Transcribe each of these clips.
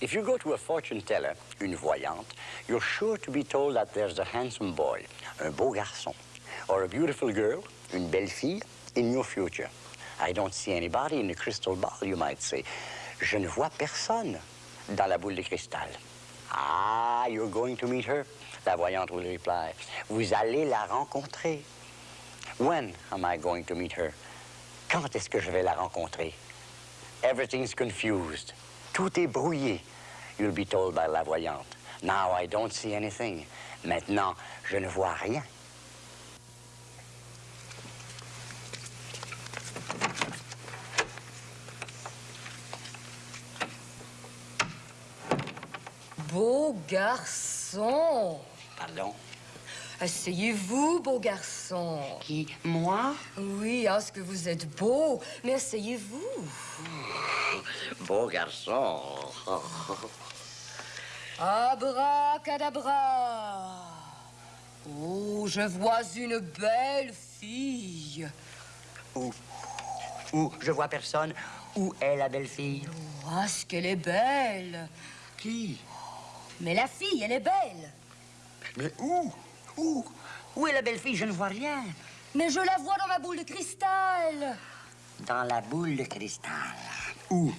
If you go to a fortune teller, une voyante, you're sure to be told that there's a handsome boy, un beau garçon, or a beautiful girl, une belle fille, in your future. I don't see anybody in the crystal ball, you might say. Je ne vois personne dans la boule de cristal. Ah, you're going to meet her, la voyante will reply. Vous allez la rencontrer. When am I going to meet her? Quand est-ce que je vais la rencontrer? Everything's confused. Tout est brouillé. You'll be told by la voyante. Now I don't see anything. Maintenant, je ne vois rien. Beau garçon. Pardon? Asseyez-vous, beau garçon. Qui? Moi? Oui, est-ce que vous êtes beau, mais asseyez-vous. Beau garçon. Abracadabra. Oh, je vois une belle fille. Où? Où? Je vois personne. Où est la belle fille? Oh, est-ce qu'elle est belle? Qui? Mais la fille, elle est belle. Mais où? Où? Où est la belle fille? Je ne vois rien. Mais je la vois dans ma boule de cristal. Dans la boule de cristal. Où?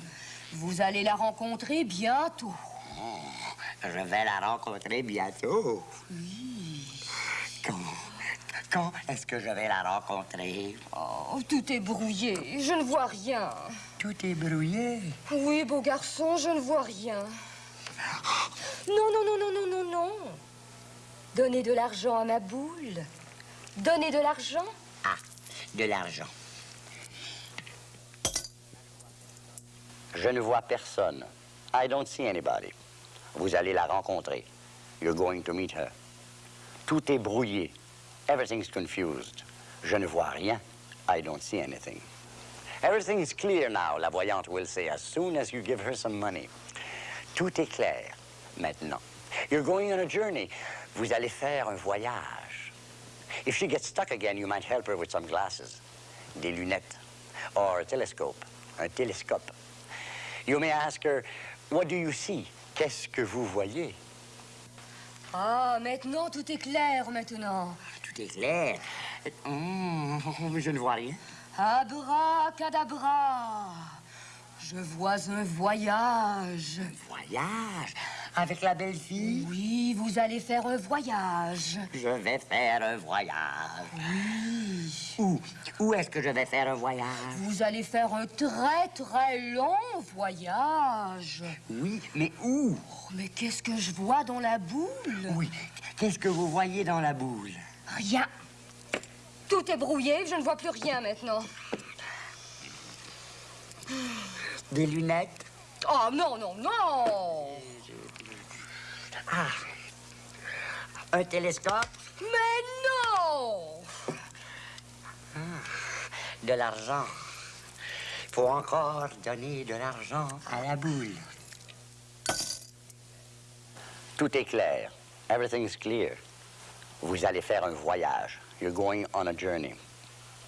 Vous allez la rencontrer bientôt. Oh, je vais la rencontrer bientôt. Oui. Quand? Quand est-ce que je vais la rencontrer? Oh, tout est brouillé. Je ne vois rien. Tout est brouillé. Oui, beau garçon, je ne vois rien. Non, non, non, non, non, non, non. Donnez de l'argent à ma boule. Donnez de l'argent. Ah, de l'argent. Je ne vois personne. I don't see anybody. Vous allez la rencontrer. You're going to meet her. Tout est brouillé. Everything's confused. Je ne vois rien. I don't see anything. Everything's clear now, la voyante will say, as soon as you give her some money. Tout est clair maintenant. You're going on a journey. Vous allez faire un voyage. If she gets stuck again, you might help her with some glasses, des lunettes, or a telescope, un télescope. You may ask her, what do you see? Qu'est-ce que vous voyez? Ah, maintenant, tout est clair, maintenant. Tout est clair. Mmh, je ne vois rien. Abracadabra. Je vois un voyage. Un voyage? Avec la belle fille? Oui, vous allez faire un voyage. Je vais faire un voyage. Oui. Où? Où est-ce que je vais faire un voyage? Vous allez faire un très, très long voyage. Oui, mais où? Oh, mais qu'est-ce que je vois dans la boule? Oui, qu'est-ce que vous voyez dans la boule? Rien. Tout est brouillé, je ne vois plus rien maintenant. Des lunettes? Oh, non, non, non! Ah! Un télescope? Mais non! Ah, de l'argent. Il faut encore donner de l'argent à la boule. Tout est clair. Everything's clear. Vous allez faire un voyage. You're going on a journey.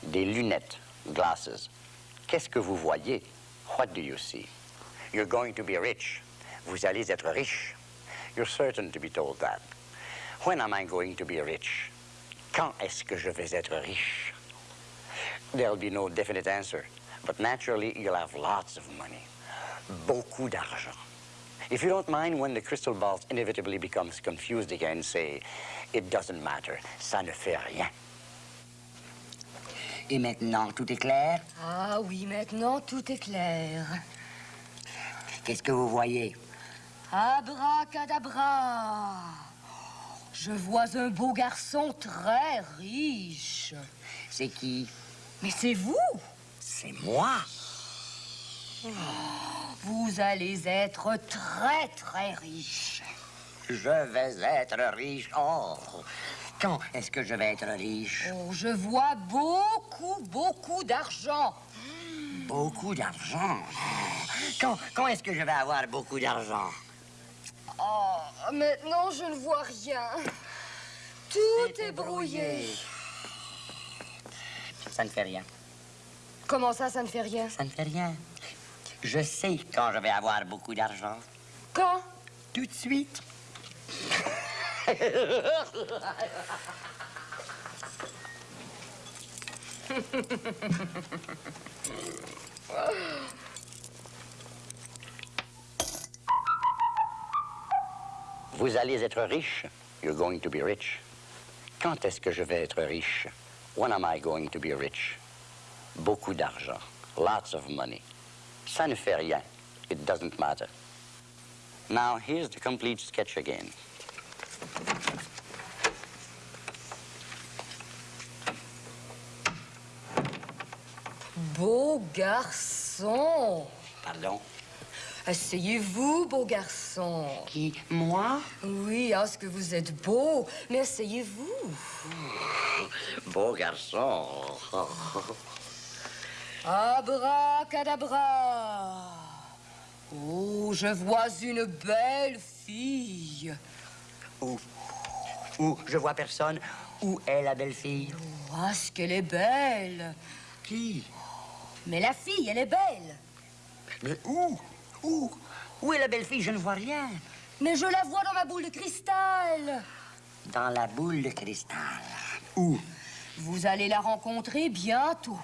Des lunettes, glasses. Qu'est-ce que vous voyez? What do you see? You're going to be rich. Vous allez être riche. You're certain to be told that. When am I going to be rich? Quand est-ce que je vais être riche? There'll be no definite answer, but naturally you'll have lots of money. Beaucoup d'argent. If you don't mind when the crystal ball inevitably becomes confused again, say, it doesn't matter, ça ne fait rien. Et maintenant, tout est clair? Ah oui, maintenant, tout est clair. Qu'est-ce que vous voyez? Abracadabra. Je vois un beau garçon très riche. C'est qui? Mais c'est vous. C'est moi. Vous allez être très, très riche. Je vais être riche. Oh! Quand est-ce que je vais être riche? Oh, je vois beaucoup, beaucoup d'argent. Beaucoup d'argent? Quand, quand est-ce que je vais avoir beaucoup d'argent? Oh, maintenant, je ne vois rien. Tout est brouillé. Ça ne fait rien. Comment ça, ça ne fait rien? Ça ne fait rien. Je sais quand je vais avoir beaucoup d'argent. Quand? Tout de suite. Vous allez être riche. You're going to be rich. Quand est-ce que je vais être riche? When am I going to be rich? Beaucoup d'argent. Lots of money. Ça ne fait rien. It doesn't matter. Now, here's the complete sketch again. Beau garçon. Pardon? Asseyez-vous, beau garçon. Qui? Moi? Oui, est-ce que vous êtes beau? Mais asseyez-vous. Beau garçon. Abracadabra. Oh, je vois une belle fille. Où? Où? Je vois personne. Où est la belle fille? Oh, est-ce qu'elle est belle Qui? Mais la fille, elle est belle. Mais où? Où? Où est la belle fille? Je ne vois rien. Mais je la vois dans ma boule de cristal. Dans la boule de cristal. Où? Vous allez la rencontrer bientôt.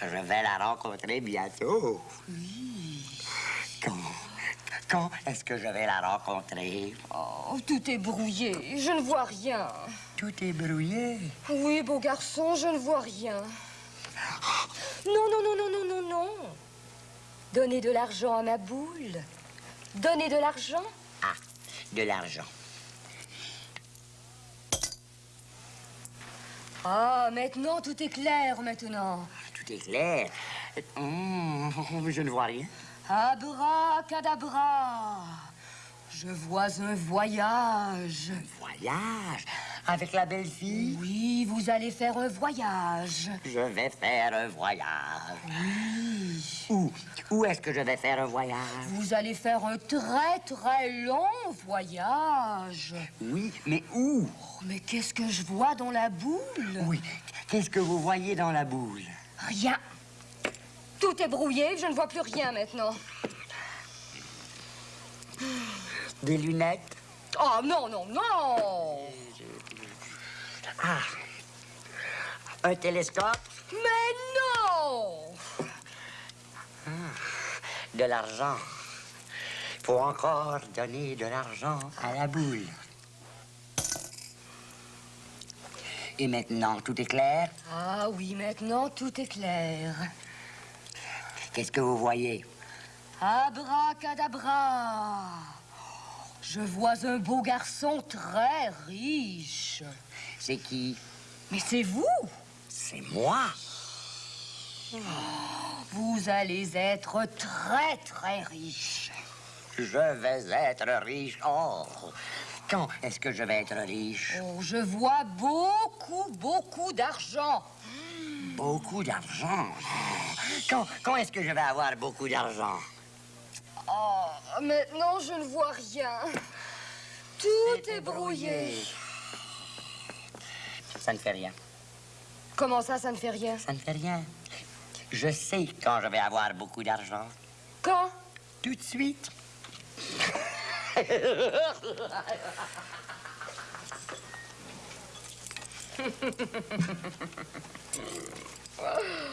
Je vais la rencontrer bientôt. Oui. Quand? Quand est-ce que je vais la rencontrer? Oh, tout est brouillé. Je ne vois rien. Tout est brouillé? Oui, beau garçon, je ne vois rien. Non, non, non, non, non, non, non. Donnez de l'argent à ma boule. Donnez de l'argent. Ah, de l'argent. Ah, maintenant, tout est clair, maintenant. Tout est clair. Hum, je ne vois rien. Abracadabra. Je vois un voyage. Voyage? Avec la belle fille. Oui, vous allez faire un voyage. Je vais faire un voyage. Oui. Où? Où est-ce que je vais faire un voyage? Vous allez faire un très, très long voyage. Oui, mais où? Oh, mais qu'est-ce que je vois dans la boule? Oui. Qu'est-ce que vous voyez dans la boule? Rien. Tout est brouillé, je ne vois plus rien maintenant. Des lunettes? Oh non, non, non Ah! Un télescope? Mais non De l'argent. Faut encore donner de l'argent à la boule. Et maintenant, tout est clair? Ah oui, maintenant tout est clair. Qu'est-ce que vous voyez? Abracadabra Je vois un beau garçon très riche. C'est qui? Mais c'est vous C'est moi. Vous allez être très, très riche. Je vais être riche. Oh! Quand est-ce que je vais être riche? Oh, je vois beaucoup, beaucoup d'argent. Beaucoup d'argent. Quand, quand est-ce que je vais avoir beaucoup d'argent? Oh, maintenant je ne vois rien. Tout est brouillé. Ça ne fait rien. Comment ça, ça ne fait rien? Ça ne fait rien. Je sais quand je vais avoir beaucoup d'argent. Quand? Tout de suite. Oh.